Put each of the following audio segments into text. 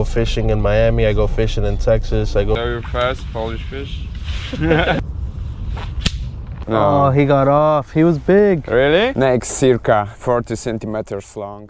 go fishing in Miami. I go fishing in Texas. I go. Very fast Polish fish. Oh, he got off. He was big. Really? Next circa 40 centimeters long.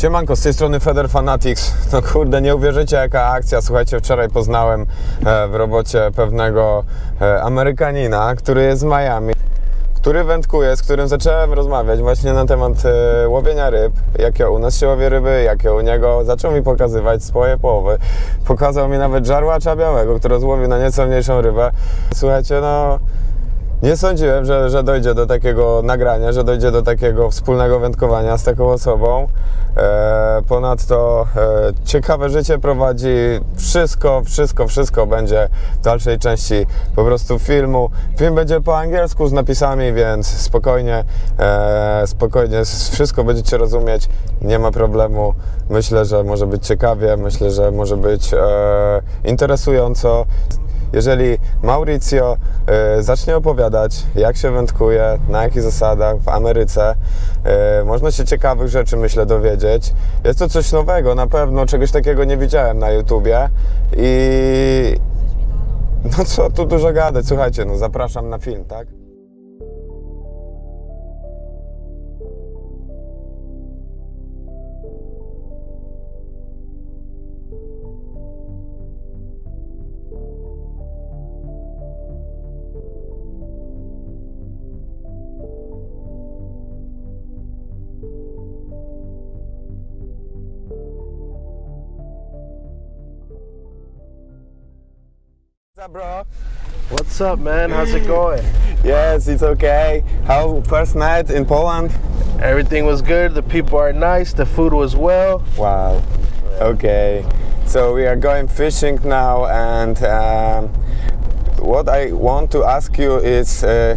Siemanko, z tej strony Feder Fanatics. No kurde, nie uwierzycie jaka akcja. Słuchajcie, wczoraj poznałem e, w robocie pewnego e, Amerykanina, który jest z Miami, który wędkuje, z którym zacząłem rozmawiać właśnie na temat e, łowienia ryb, jakie u nas się łowie ryby, jakie u niego. Zaczął mi pokazywać swoje połowy. Pokazał mi nawet żarłacza białego, który złowił na nieco mniejszą rybę. Słuchajcie, no... Nie sądziłem, że, że dojdzie do takiego nagrania, że dojdzie do takiego wspólnego wędkowania z taką osobą. E, ponadto e, ciekawe życie prowadzi. Wszystko, wszystko, wszystko będzie w dalszej części po prostu filmu. Film będzie po angielsku z napisami, więc spokojnie, e, spokojnie wszystko będziecie rozumieć. Nie ma problemu. Myślę, że może być ciekawie, myślę, że może być e, interesująco. Jeżeli Mauricio e, zacznie opowiadać, jak się wędkuje, na jakich zasadach w Ameryce, e, można się ciekawych rzeczy, myślę, dowiedzieć. Jest to coś nowego, na pewno czegoś takiego nie widziałem na YouTubie i no co tu dużo gadać, słuchajcie, no zapraszam na film, tak? Up, bro? What's up, man? How's it going? Yes, it's okay. How first night in Poland? Everything was good. The people are nice. The food was well. Wow. Okay. So we are going fishing now, and um, what I want to ask you is. Uh,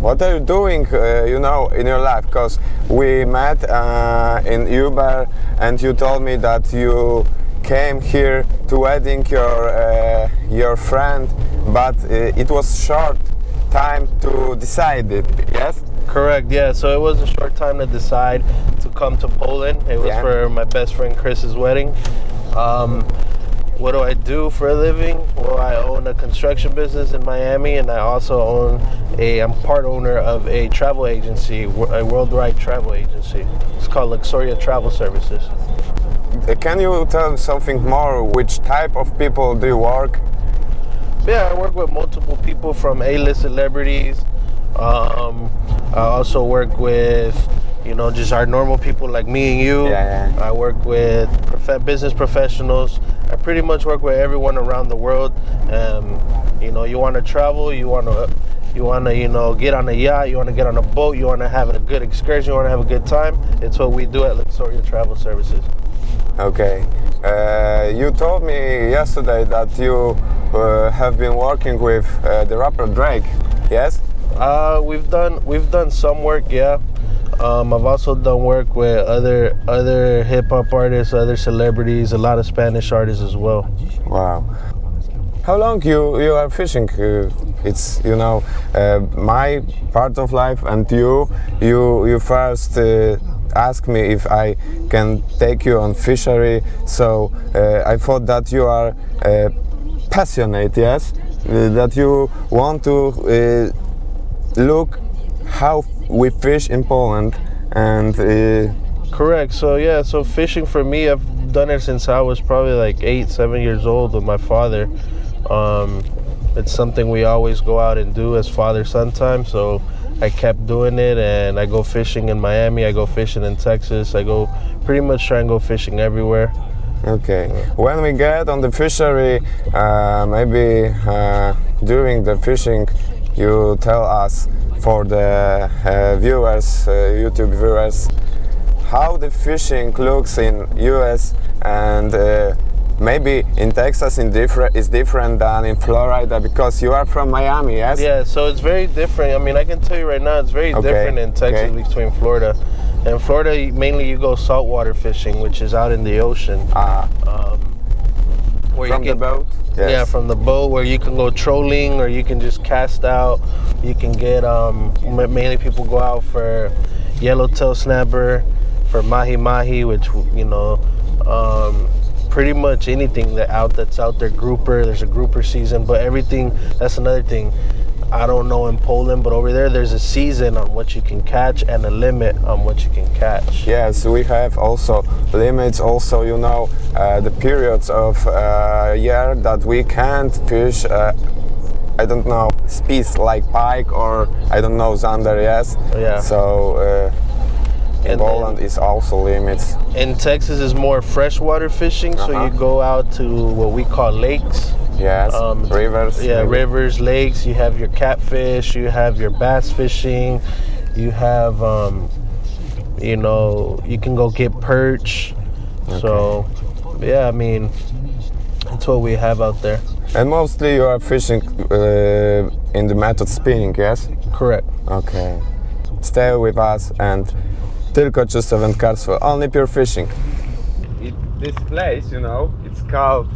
what are you doing, uh, you know, in your life? Because we met uh, in Uber, and you told me that you came here to wedding your uh, your friend, but uh, it was short time to decide it. Yes. Correct. Yeah. So it was a short time to decide to come to Poland. It was Yeah. for my best friend Chris's wedding. Um, what do I do for a living? Well, I own a construction business in Miami, and I also own a. I'm part owner of a travel agency, a worldwide travel agency. It's called Luxuria Travel Services. Can you tell something more? Which type of people do you work? Yeah, I work with multiple people from A-list celebrities. Um, I also work with, you know, just our normal people like me and you. Yeah, yeah. I work with prof- business professionals. I pretty much work with everyone around the world. Um, you know, you want to travel, you want to, you want to, you know, get on a yacht, you want to get on a boat, you want to have a good excursion, you want to have a good time. It's what we do at Luxuria Travel Services. Okay. Uh, you told me yesterday that you uh, have been working with uh, the rapper Drake. Yes. Uh, we've done we've done some work, yeah. Um, I've also done work with other other hip hop artists, other celebrities, a lot of Spanish artists as well. Wow. How long you you are fishing? Uh, it's you know uh, my part of life, and you you you first uh, asked me if I can take you on fishery. So uh, I thought that you are uh, passionate, yes, Uh, that you want to look how we fish in Poland, and uh, Correct. So yeah, so fishing for me, I've done it since I was probably like eight, seven years old with my father. Um, it's something we always go out and do as father son time. So I kept doing it, and I go fishing in Miami. I go fishing in Texas. I go pretty much try and go fishing everywhere. Okay. When we get on the fishery, uh, maybe uh, during the fishing, you tell us for the uh, viewers, uh, YouTube viewers, how the fishing looks in US and uh, maybe in Texas in different is different than in Florida because you are from Miami, yes? Yeah, so it's very different. I mean, I can tell you right now, it's very Okay, different in Texas okay. between Florida. In Florida, mainly you go saltwater fishing, which is out in the ocean. Ah, Um, where from you the can, boat? Yeah, from the boat where you can go trolling or you can just cast out. You can get um mainly people go out for yellowtail snapper, for mahi mahi, which you know, um, pretty much anything that out that's out there. Grouper, there's a grouper season, but everything. That's another thing. I don't know in Poland, but over there, there's a season on what you can catch and a limit on what you can catch. Yes, we have also limits. Also, you know, uh, the periods of uh, year that we can't fish. Uh, I don't know species like pike or I don't know zander. Yes. Yeah. So uh, And Poland is also limits. In Texas, is more freshwater fishing, so Uh-huh. you go out to what we call lakes. Yes. Um, Rivers. Yeah, maybe. rivers, lakes. You have your catfish. You have your bass fishing. You have, um, you know, you can go get perch. So, yeah, I mean, that's what we have out there. And mostly you are fishing uh, in the method spinning. Yes. Correct. Okay. Stay with us and tylko czyste wędkarstwo. Only pure fishing. It, this place, you know, it's called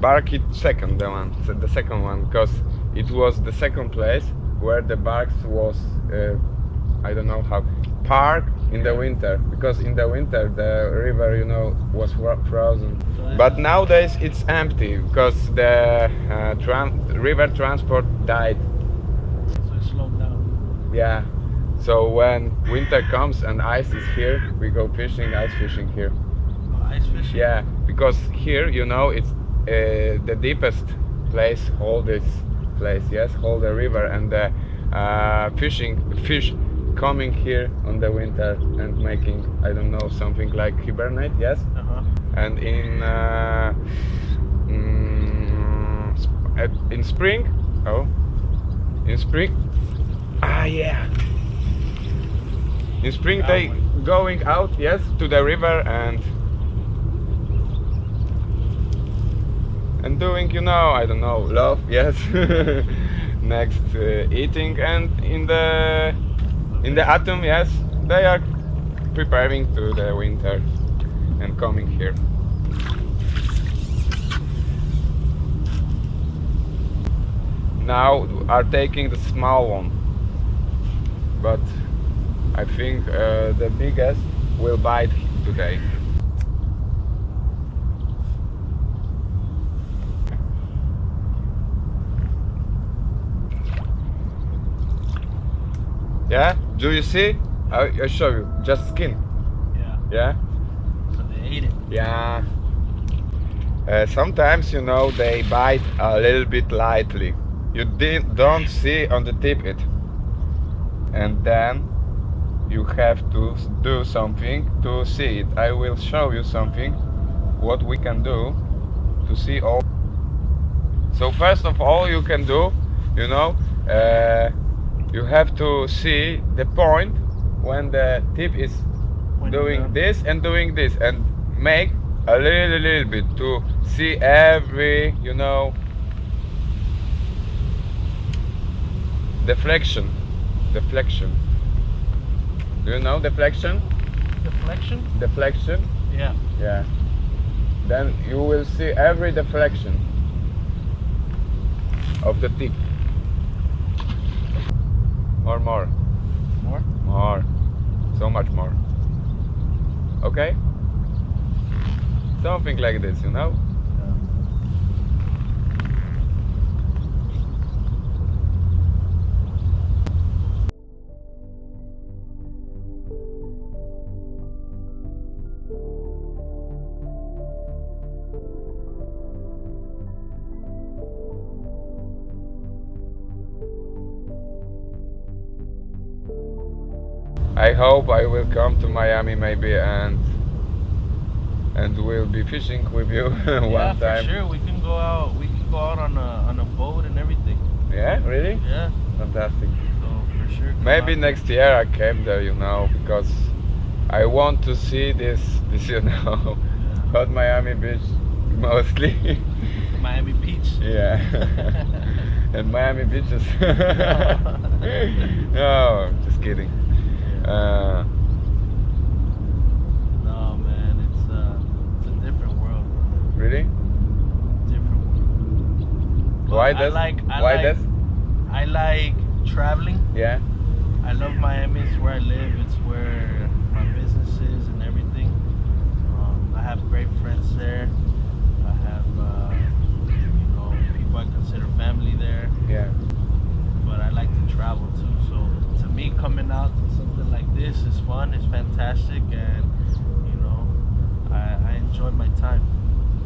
Barkit Second, the one, the second one, because it was the second place where the barks was, uh, I don't know how, park in the winter, because in the winter the river, you know, was frozen. But nowadays it's empty because the uh, tran- river transport died. So it slowed down. Yeah. So when winter comes and ice is here, we go fishing, ice fishing here. Ice fishing. Yeah, because here, you know, it's uh, the deepest place, hold this place, yes, hold the river, and the uh, fishing fish coming here on the winter and making, I don't know, something like hibernate, yes, Uh huh. and in uh, mm, uh, in spring, oh, in spring, ah yeah. In spring they going out, yes, to the river and and doing, you know, I don't know, love, yes. Next, uh, eating and in the in the autumn, yes, they are preparing to the winter and coming here. Now are taking the small one, but I think uh, the biggest will bite today. Yeah, do you see? I, I show you. Just skin. Yeah. Yeah. So they ate it. Yeah. Uh, sometimes you know they bite a little bit lightly. You di- don't see on the tip it, and then you have to do something to see it. I will show you something what we can do to see all. So first of all, you can do, you know, uh, you have to see the point when the tip is Pointing doing this and doing this and make a little little bit to see every you know deflection deflection do you know deflection? Deflection? deflection? Yeah. yeah. Then you will see every deflection of the tip. More more. More? more. So much more. Okay? Something like this you know hope I will come to Miami maybe and and we'll be fishing with you one yeah, one for sure. We can go out. We can go out on a on a boat and everything. Yeah, really? Yeah. Fantastic. So for sure. Maybe out. next year I came there, you know, because I want to see this, this, you know, hot Miami Beach mostly. Miami Beach. yeah. and Miami beaches. no, just kidding. Uh, No man, it's uh, it's a different world. really? Different world. Why I this? like- I Why like- this? I like traveling. Yeah. I love Miami. It's where I live. It's where my business is and everything. Um, I have great friends there. I have, uh, you know, people I consider family there. Yeah. But I like to travel too. So to me, coming out to like this is fun. It's fantastic, and you know, I, I enjoyed my time.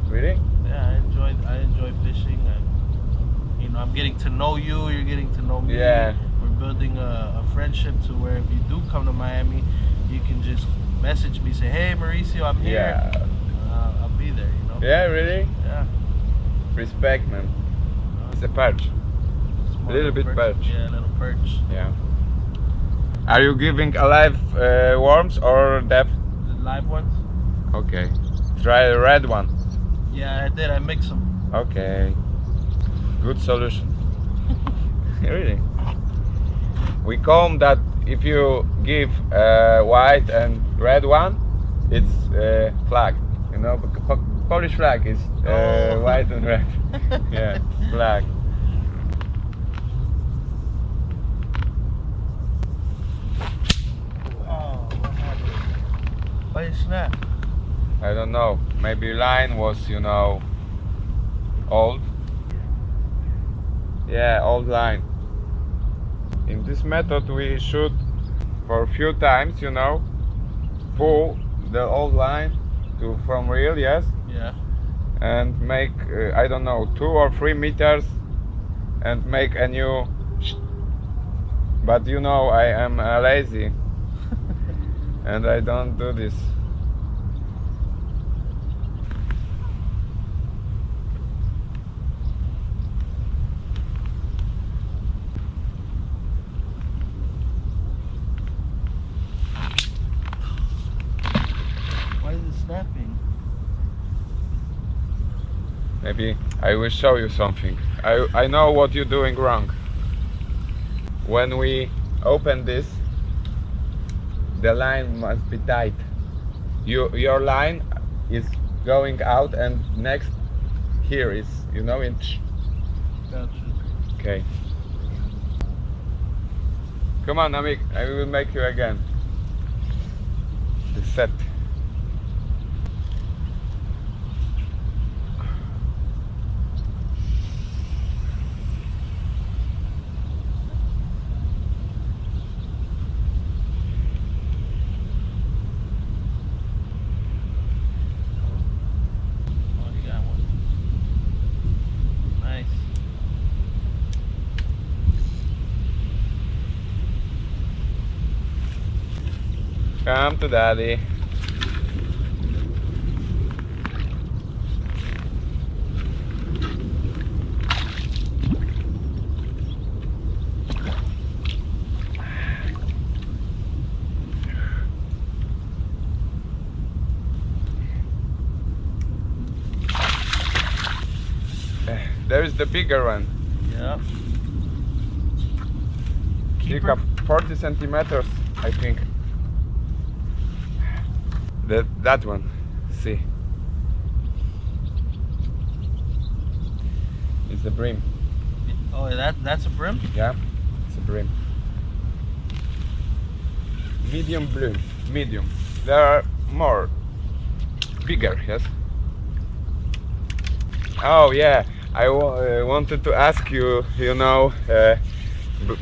Really? Yeah, I enjoyed. I enjoy fishing. And, you know, I'm getting to know you. You're getting to know me. Yeah. We're building a, a friendship to where if you do come to Miami, you can just message me, say, "Hey, Mauricio, I'm here." Yeah. Uh, I'll be there. You know. Yeah, really? Yeah. Respect, man. Uh, It's a perch. A little bit perch. Yeah, a little perch. Yeah. Are you giving alive uh, worms or dead? Live ones. Okay. Try the red one. Yeah, I did. I mixed them. Okay. Good solution. really. We call that if you give uh, white and red one, it's uh, flag. You know, Polish flag is uh, Oh. white and red. yeah, flag. Oh, what happened? Why you snap? I don't know. Maybe line was, you know, old. Yeah, old line. In this method, we should, for a few times, you know, pull the old line to from reel, yes, Yeah. and make uh, I don't know two or three meters, and make a new. But you know, I am uh, lazy, and I don't do this. Why is it snapping? Maybe I will show you something. I, I know what you're doing wrong. When we open this, the line must be tight. You, your line is going out and next here is, you know, in Gotcha. Okay. Come on, Amik, I will make you again. The set. Oh, you got one. Nice. Come to daddy. Eh, There is the bigger one. Yep. Circa 40 centimeters, I think. That one. See. It's the brim. Oh, that that's a brim. Yeah, it's a brim. Medium blue. Medium. There are more. Bigger, yes. Oh yeah, I uh, wanted to ask you. You know, uh,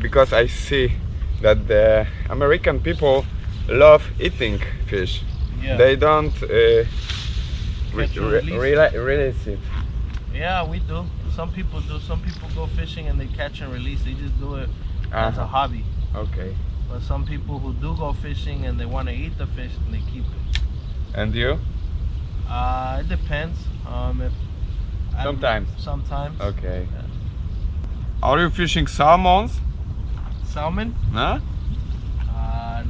because I see that the American people love eating fish. Yeah. They don't uh, re- Catch re- release. it. Yeah, we do. Some people do. Some people go fishing and they catch and release. They just do it as a Uh-huh. hobby. Okay. But some people who do go fishing and they want to eat the fish and they keep it. And you? Uh, it depends. Um, if I- Sometimes. Sometimes. Okay. Yeah. Are you fishing salmons? Salmon? No?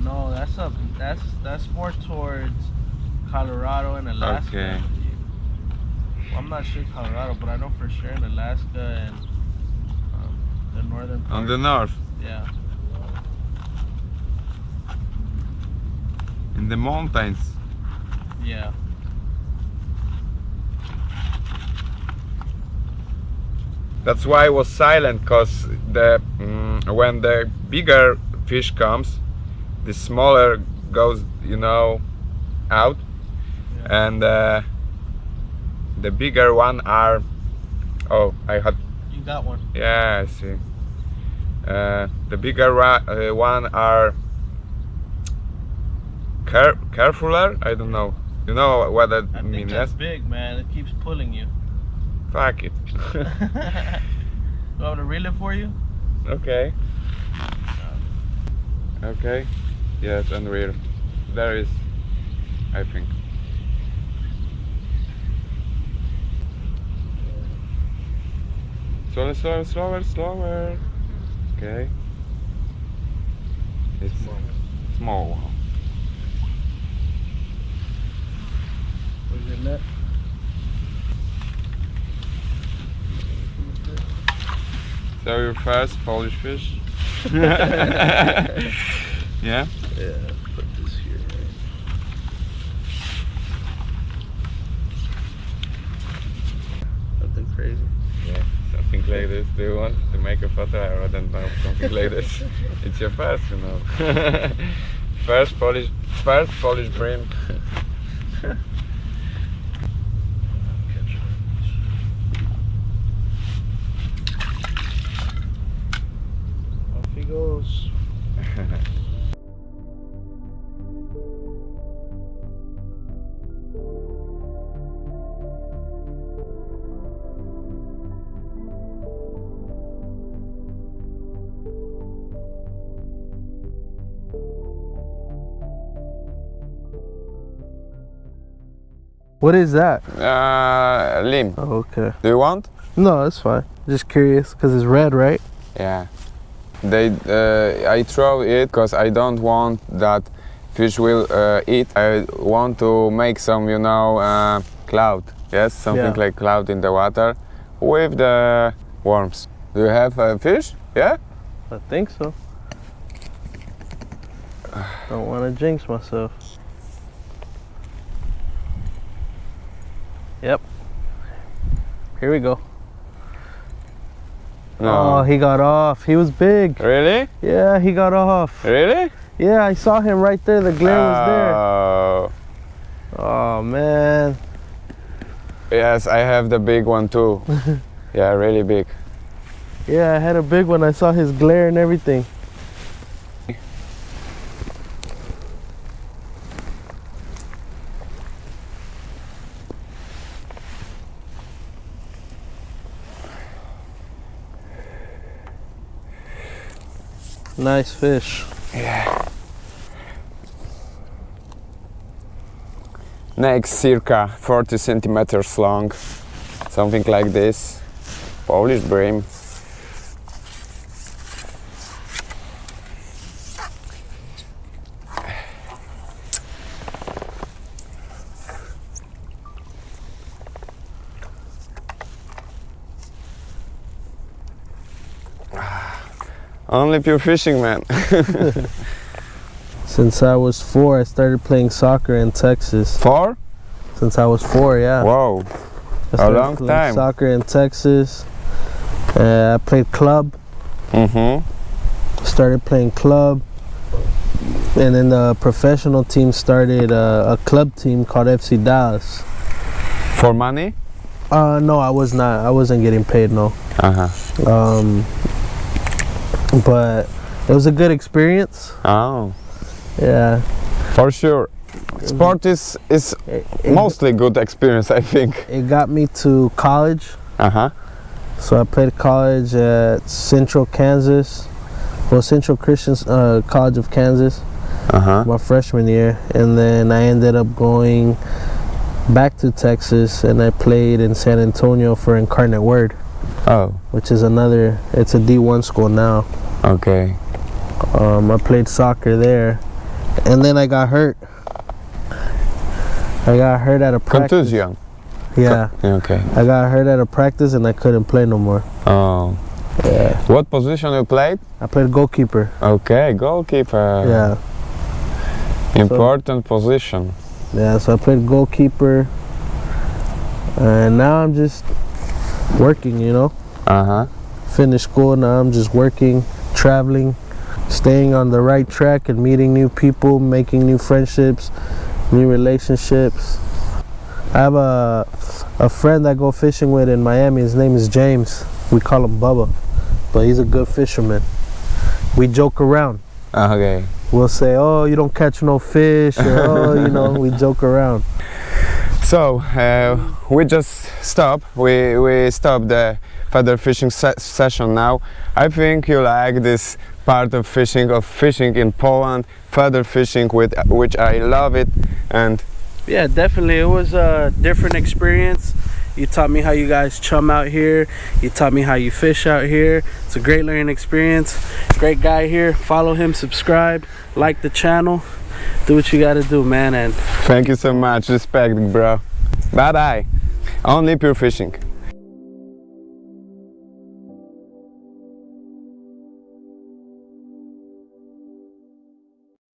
No, that's up. That's that's more towards Colorado and Alaska. Okay. Well, I'm not sure Colorado, but I know for sure in Alaska and um, the northern part. On the north. yeah. In the mountains. Yeah. That's why I was silent, cause the mm, when the bigger fish comes, the smaller goes, you know, out, Yeah. and uh, the bigger one are. Oh, I had You got one. yeah, I see. Uh, the bigger uh, one are care- carefuler. I don't know. You know what that I means? that's big, man. It keeps pulling you. Fuck it. you want me to reel it for you? Okay. Okay. Yes, and we're there is, I think. Slower, slower, slower, slower. Okay. It's small. one. Where's your net? So your first Polish fish? yeah. Yeah, put this here. Nothing crazy. Yeah, something like this. Do you want to make a photo? I don't know, something like this. It's your first, you know. first Polish, first Polish brim. What is that? Uh, lim. Oh, okay. Do you want? No, it's fine. Just curious because it's red, right? Yeah. They, uh, I throw it because I don't want that fish will uh, eat. I want to make some, you know, uh, cloud. Yes, something Yeah. like cloud in the water with the worms. Do you have a fish? Yeah. I think so. Don't want to jinx myself. Yep. Here we go. Oh, he got off. He was big. Really? Yeah, he got off. Really? Yeah, I saw him right there. The glare was Oh, there. Oh man. yes, I have the big one too. yeah, really big. Yeah, I had a big one. I saw his glare and everything. Nice fish. Yeah. Next, circa 40 centimeters long, something like this. Polish brim. Only pure fishing, man. Since I was four, I started playing soccer in Texas. Four? Since I was four, yeah. Whoa. I started long playing time. Soccer in Texas. Uh, I played club. Mm-hmm. Started playing club, and then the professional team started uh, a club team called FC Dallas. For money? Uh, no, I was not. I wasn't getting paid. No. Uh-huh. Um, but it was a good experience. Oh. Yeah. For sure. Sport is is It, it, mostly good experience, I think. it got me to college. Uh-huh. So I played college at Central Kansas, well Central Christian uh, College of Kansas, Uh-huh. my freshman year, and then I ended up going back to Texas and I played in San Antonio for Incarnate Word, Oh, which is another. It's a D1 school now. okay. Um, I played soccer there, and then I got hurt. I got hurt at a practice. Kontuzja. Yeah, Okay. I got hurt at a practice and I couldn't play no more. Oh. Yeah. What position you played? I played goalkeeper. Okay, goalkeeper. Yeah, Important position. yeah. So I played goalkeeper, and now I'm just working. You know, Uh huh. finished school. Now I'm just working, traveling, staying on the right track, and meeting new people, making new friendships, new relationships. I have a a friend I go fishing with in Miami. His name is James. We call him Bubba, but he's a good fisherman. We joke around. Okay. We'll say, "Oh, you don't catch no fish," or "Oh, you know," we joke around. So uh, we just stop. We we stop the feeder fishing se- session now. I think you like this part of fishing of fishing in Poland, feeder fishing with which I love it and Yeah, definitely. It was a different experience. You taught me how you guys chum out here. You taught me how you fish out here. It's a great learning experience. Great guy here. Follow him, subscribe, like the channel. Do what you got to do, man. And thank you so much. Respect, bro. Bye bye. Only pure fishing.